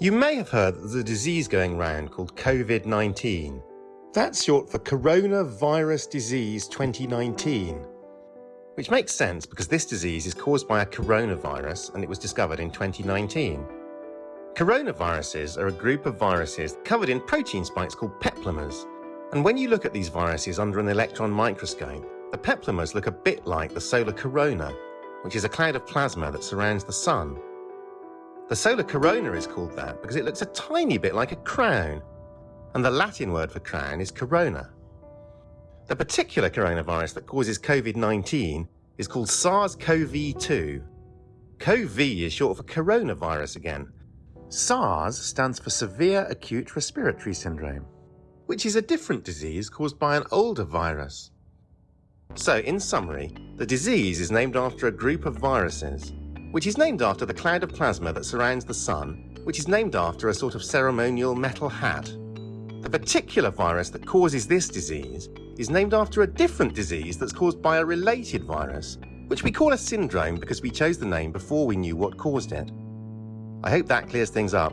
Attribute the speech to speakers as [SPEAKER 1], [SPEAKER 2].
[SPEAKER 1] You may have heard that there's a disease going around called COVID 19. That's short for Coronavirus Disease 2019, which makes sense because this disease is caused by a coronavirus and it was discovered in 2019. Coronaviruses are a group of viruses covered in protein spikes called peplomers. And when you look at these viruses under an electron microscope, the peplomers look a bit like the solar corona, which is a cloud of plasma that surrounds the sun. The solar corona is called that because it looks a tiny bit like a crown, and the Latin word for crown is corona. The particular coronavirus that causes COVID 19 is called SARS CoV 2. CoV is short for coronavirus again. SARS stands for Severe Acute Respiratory Syndrome, which is a different disease caused by an older virus. So, in summary, the disease is named after a group of viruses which is named after the cloud of plasma that surrounds the Sun, which is named after a sort of ceremonial metal hat. The particular virus that causes this disease is named after a different disease that's caused by a related virus, which we call a syndrome because we chose the name before we knew what caused it. I hope that clears things up.